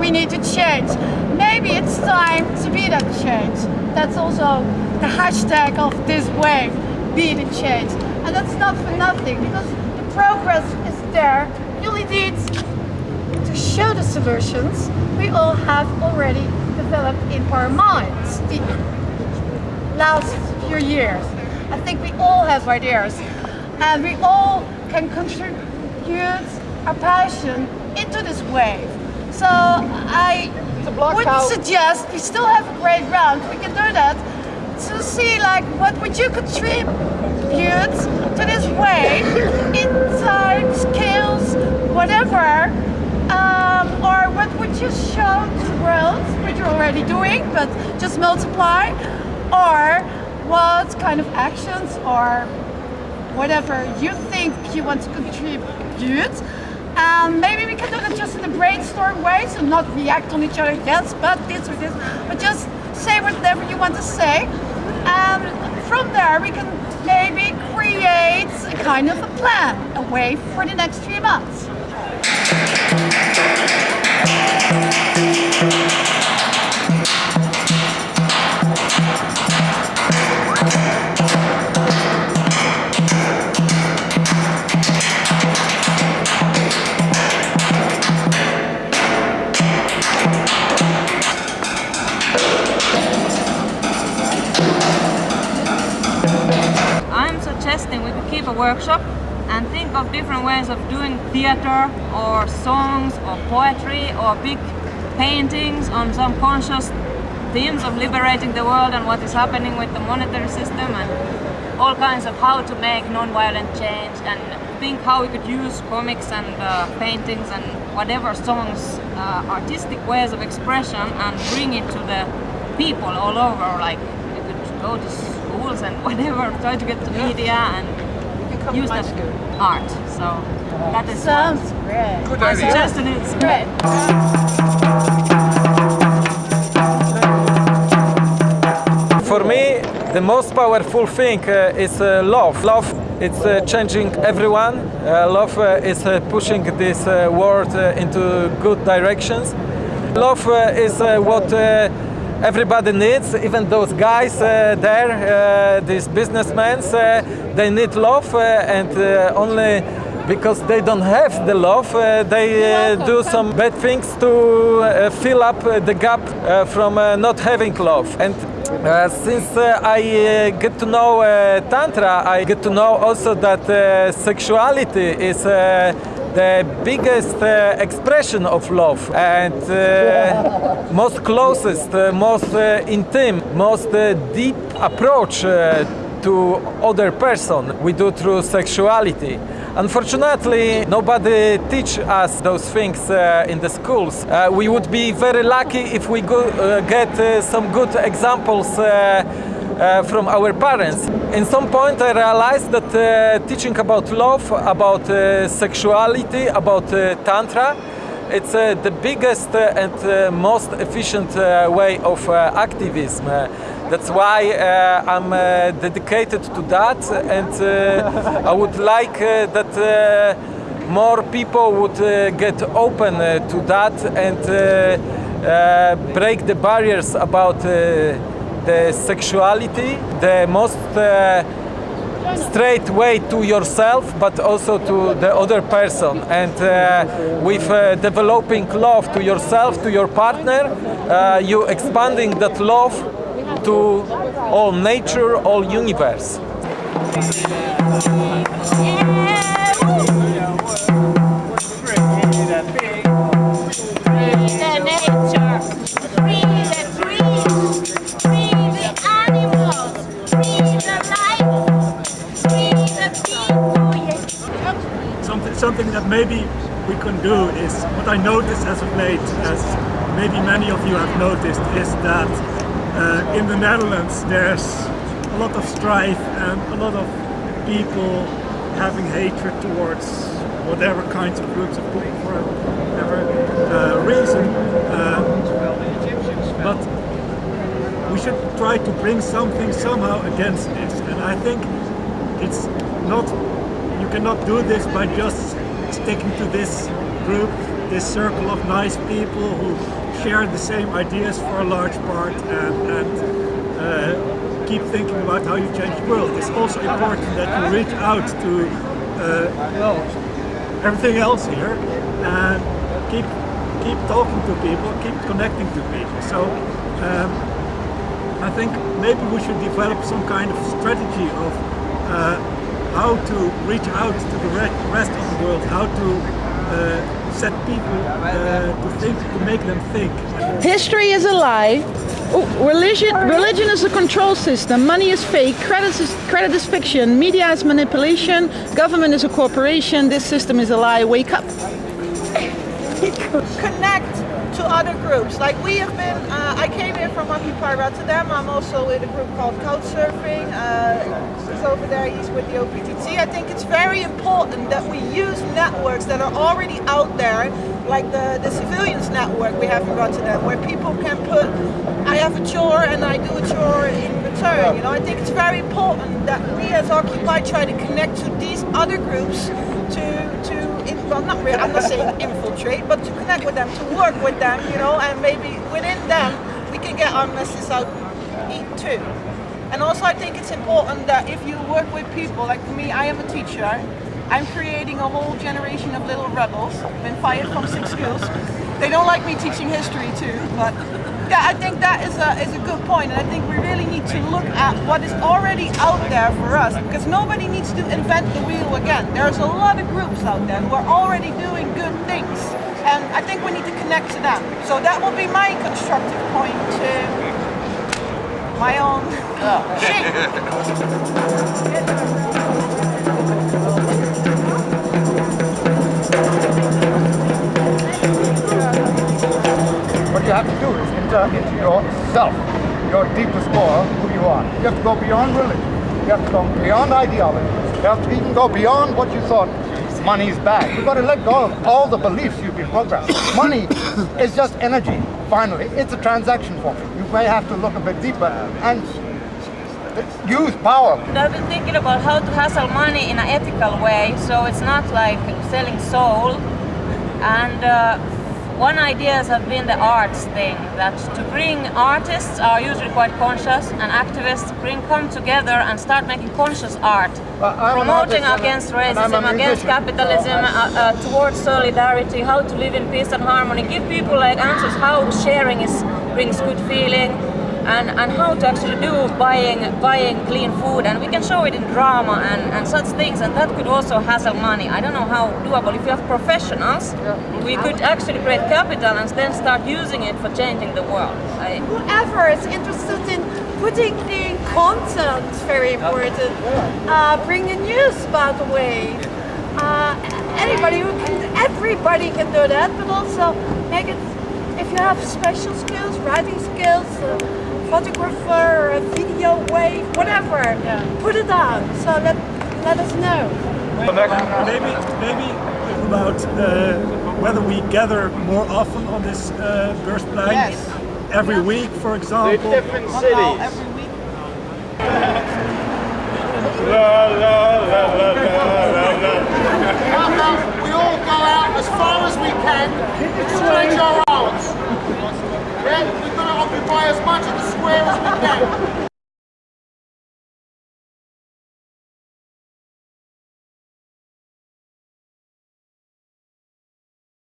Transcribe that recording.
we need to change. Maybe it's time to be that change. That's also the hashtag of this wave, be the change. And that's not for nothing because the progress is there. You only need to show the solutions we all have already developed in our minds the last few years. I think we all have ideas and we all can contribute our passion into this wave. So I would out. suggest we still have a great round. We can do that to see like what would you contribute to this wave, insight, skills, whatever, um, or what would you show to the world, which you're already doing, but just multiply, or what kind of actions or whatever you think you want to contribute. Um, maybe we can do that just in a brainstorm way, so not react on each other, yes, but this or this, but just say whatever you want to say. And from there we can maybe create a kind of a plan, a way for the next three months. Workshop and think of different ways of doing theater or songs or poetry or big paintings on some conscious themes of liberating the world and what is happening with the monetary system and all kinds of how to make non-violent change and think how we could use comics and uh, paintings and whatever songs, uh, artistic ways of expression and bring it to the people all over. Like we could go to schools and whatever, try to get to media and Become use high that school. art. So that is Sounds great. Good my idea. suggestion is Great. For me, the most powerful thing uh, is uh, love. Love it's uh, changing everyone. Uh, love uh, is uh, pushing this uh, world uh, into good directions. Love uh, is uh, what uh, everybody needs, even those guys uh, there, uh, these businessmen, uh, they need love and only because they don't have the love, uh, they uh, do some bad things to uh, fill up the gap from uh, not having love. And uh, since I get to know uh, Tantra, I get to know also that sexuality is uh, the biggest uh, expression of love and uh, most closest, uh, most uh, intimate, most uh, deep approach uh, to other person we do through sexuality. Unfortunately, nobody teach us those things uh, in the schools. Uh, we would be very lucky if we go, uh, get some good examples uh, from our parents. In some point, I realized that uh, teaching about love, about uh, sexuality, about uh, tantra, it's uh, the biggest uh, and uh, most efficient uh, way of uh, activism. That's why I'm dedicated to that, and I would like that more people would get open to that and break the barriers about the sexuality, the most uh, straight way to yourself but also to the other person. And uh, with uh, developing love to yourself to your partner uh, you expanding that love to all nature all universe. Free maybe we can do is what I noticed as of late, as maybe many of you have noticed, is that uh, in the Netherlands there's a lot of strife and a lot of people having hatred towards whatever kinds of groups of people for whatever uh, reason. Uh, but we should try to bring something somehow against this, and I think it's not you cannot do this by just sticking to this group this circle of nice people who share the same ideas for a large part and, and uh, keep thinking about how you change the world. It's also important that you reach out to uh, everything else here and keep keep talking to people, keep connecting to people. So um, I think maybe we should develop some kind of strategy of uh, how to reach out to the rest of the world, how to uh, set people uh, to think, to make them think. History is a lie. Oh, religion, religion is a control system. Money is fake. Credit is, credit is fiction. Media is manipulation. Government is a corporation. This system is a lie. Wake up. connect to other groups. Like we have been, uh, I came here from Occupy Rotterdam. I'm also with a group called Couchsurfing. Uh, he's over there, he's with the OPTT. I think it's very important that we use networks that are already out there, like the, the civilians network we have in Rotterdam, where people can put, I have a chore and I do a chore in return. You know, I think it's very important that we as Occupy try to connect to these other groups in, well, not really, I'm not saying infiltrate, but to connect with them, to work with them, you know, and maybe within them we can get our message out too. And also I think it's important that if you work with people, like me, I am a teacher, I'm creating a whole generation of little rebels, I've been fired from six schools. They don't like me teaching history too, but yeah, I think that is a, is a good point, and I think we really need to look at what is already out there for us, because nobody needs to invent the wheel again. There's a lot of groups out there who are already doing good things, and I think we need to connect to them. So that will be my constructive point to my own What you have to do is enter into yourself, your deepest core, who you are. You have to go beyond religion. You have to go beyond ideology. You have to even go beyond what you thought money is bad. You've got to let go of all the beliefs you've been programmed. Money is just energy, finally. It's a transaction form. You may have to look a bit deeper and use power. I've been thinking about how to hustle money in an ethical way, so it's not like selling soul. And uh, one idea has been the arts thing, that to bring artists are usually quite conscious and activists bring come together and start making conscious art. Well, promoting artist and a- against racism, against capitalism, so uh, uh, towards solidarity, how to live in peace and harmony, give people like answers how sharing is brings good feeling and, and how to actually do buying buying clean food and we can show it in drama and, and such things and that could also hassle money. I don't know how doable. If you have professionals, we could actually create capital and then start using it for changing the world. I, whoever is interested in putting in content very important. Uh, bringing news, by the way. Uh, anybody who can, everybody can do that, but also make it, if you have special skills, writing skills, uh, photographer, a video wave, whatever, put it out. So let, let us know. Maybe, maybe about uh, whether we gather more often on this uh, Beursplein. Yes. Every week, for example. different cities. Every week. We all go out as far as we can to change our arms. Yeah? We've got to occupy as much of the square as we can.